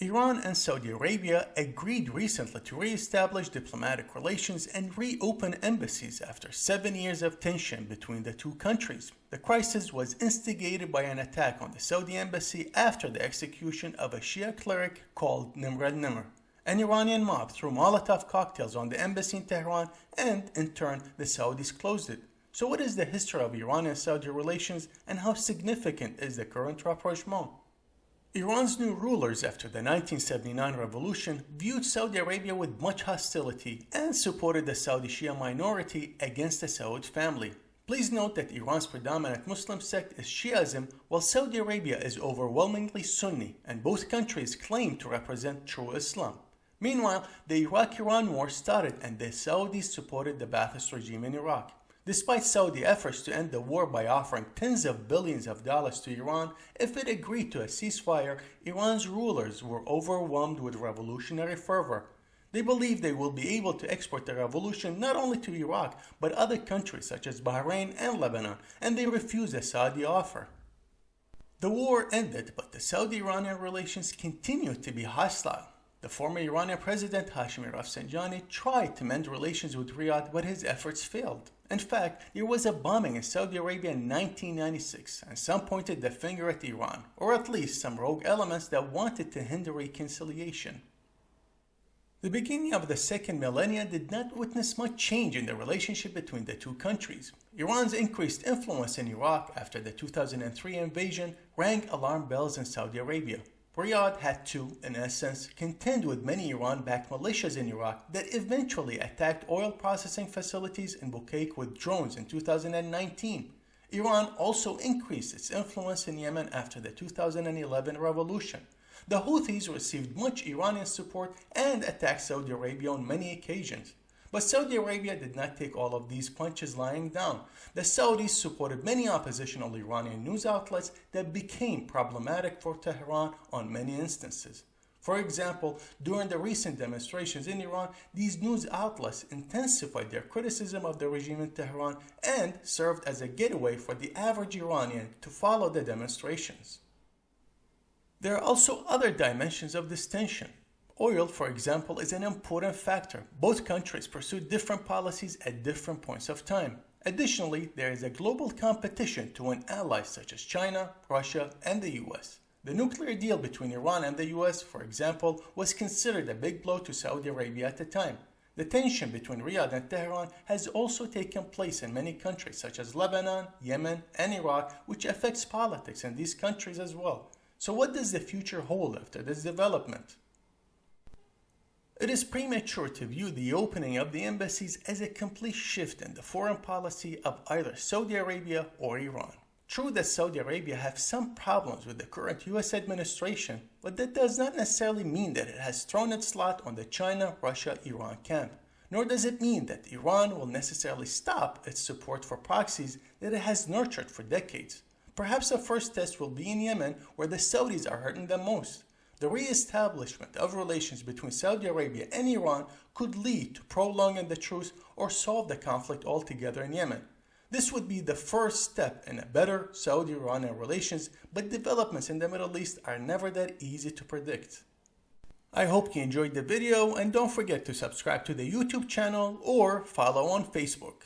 Iran and Saudi Arabia agreed recently to re-establish diplomatic relations and reopen embassies after seven years of tension between the two countries. The crisis was instigated by an attack on the Saudi embassy after the execution of a Shia cleric called Nimr al-Nimr. An Iranian mob threw Molotov cocktails on the embassy in Tehran and, in turn, the Saudis closed it. So what is the history of Iran and Saudi relations and how significant is the current rapprochement? Iran's new rulers after the 1979 revolution viewed Saudi Arabia with much hostility and supported the Saudi Shia minority against the Saud family. Please note that Iran's predominant Muslim sect is Shiism while Saudi Arabia is overwhelmingly Sunni and both countries claim to represent true Islam. Meanwhile, the Iraq-Iran war started and the Saudis supported the Ba'athist regime in Iraq. Despite Saudi efforts to end the war by offering tens of billions of dollars to Iran, if it agreed to a ceasefire, Iran's rulers were overwhelmed with revolutionary fervor. They believe they will be able to export the revolution not only to Iraq, but other countries such as Bahrain and Lebanon, and they refused the Saudi offer. The war ended, but the Saudi-Iranian relations continued to be hostile. The former Iranian president Hashemi Rafsanjani tried to mend relations with Riyadh, but his efforts failed. In fact, there was a bombing in Saudi Arabia in 1996, and some pointed the finger at Iran, or at least some rogue elements that wanted to hinder reconciliation. The beginning of the second millennia did not witness much change in the relationship between the two countries. Iran's increased influence in Iraq after the 2003 invasion rang alarm bells in Saudi Arabia. Riyadh had to, in essence, contend with many Iran-backed militias in Iraq that eventually attacked oil processing facilities in Bukaik with drones in 2019. Iran also increased its influence in Yemen after the 2011 revolution. The Houthis received much Iranian support and attacked Saudi Arabia on many occasions. But Saudi Arabia did not take all of these punches lying down. The Saudis supported many oppositional Iranian news outlets that became problematic for Tehran on many instances. For example, during the recent demonstrations in Iran, these news outlets intensified their criticism of the regime in Tehran and served as a getaway for the average Iranian to follow the demonstrations. There are also other dimensions of this tension. Oil, for example, is an important factor. Both countries pursue different policies at different points of time. Additionally, there is a global competition to win allies such as China, Russia, and the US. The nuclear deal between Iran and the US, for example, was considered a big blow to Saudi Arabia at the time. The tension between Riyadh and Tehran has also taken place in many countries such as Lebanon, Yemen, and Iraq, which affects politics in these countries as well. So what does the future hold after this development? It is premature to view the opening of the embassies as a complete shift in the foreign policy of either Saudi Arabia or Iran. True that Saudi Arabia have some problems with the current US administration, but that does not necessarily mean that it has thrown its lot on the China-Russia-Iran camp. Nor does it mean that Iran will necessarily stop its support for proxies that it has nurtured for decades. Perhaps the first test will be in Yemen where the Saudis are hurting them most. The re-establishment of relations between Saudi Arabia and Iran could lead to prolonging the truce or solve the conflict altogether in Yemen. This would be the first step in a better Saudi-Iranian relations, but developments in the Middle East are never that easy to predict. I hope you enjoyed the video and don't forget to subscribe to the YouTube channel or follow on Facebook.